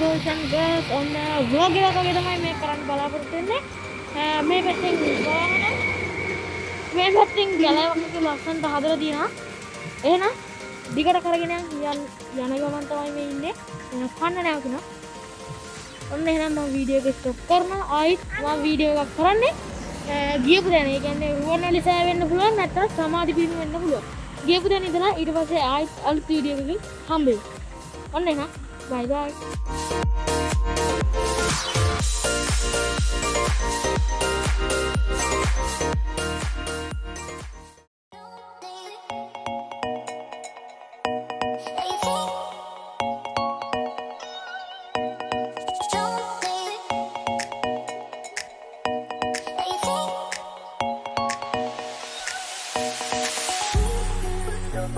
Blog එකක් වගේ තමයි මේ කරන්න බලාපොරොත්තු වෙන්නේ. මේ පැත්තෙන් ගාන මේ පැත්තෙන් ගැලවක ලස්සන්ට හදලා තියෙනවා එහෙනම් දිගට කරගෙන යන් යන ගමන් තමයි මේ ඉන්නේ. එහෙනම් කන්න නැවතුණා ඔන්න එහෙනම් මම වීඩියෝ එක ස්ටොප් කරනවා. ආයිත් මම වීඩියෝ එකක් කරන්නේ. ගියපු දැන. ඒ කියන්නේ රුවන්වැලි සෑය වෙන්න පුළුවන් නැත්නම් සමාධි පිරිමි වෙන්න පුළුවන්. ගියපු දැන ඉඳලා ඊට පස්සේ ආයිත් අලුත් වීඩියෝ එකකින් හම්බෙමු. ඔන්න එහෙනම් Bye bye.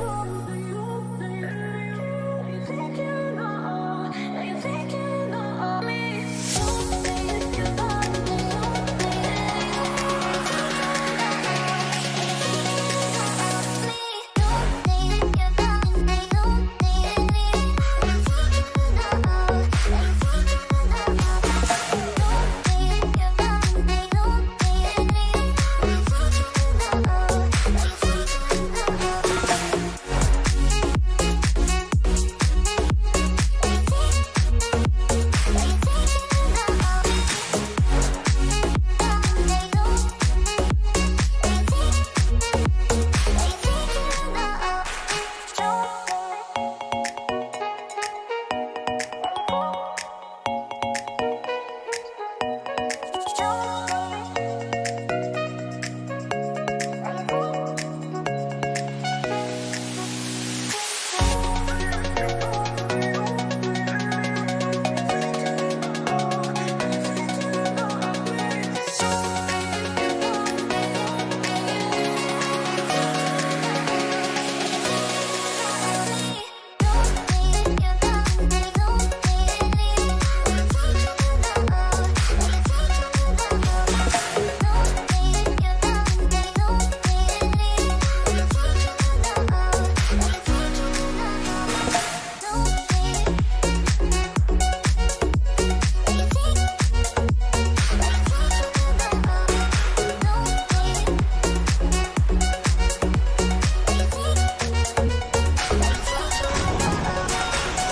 Oh,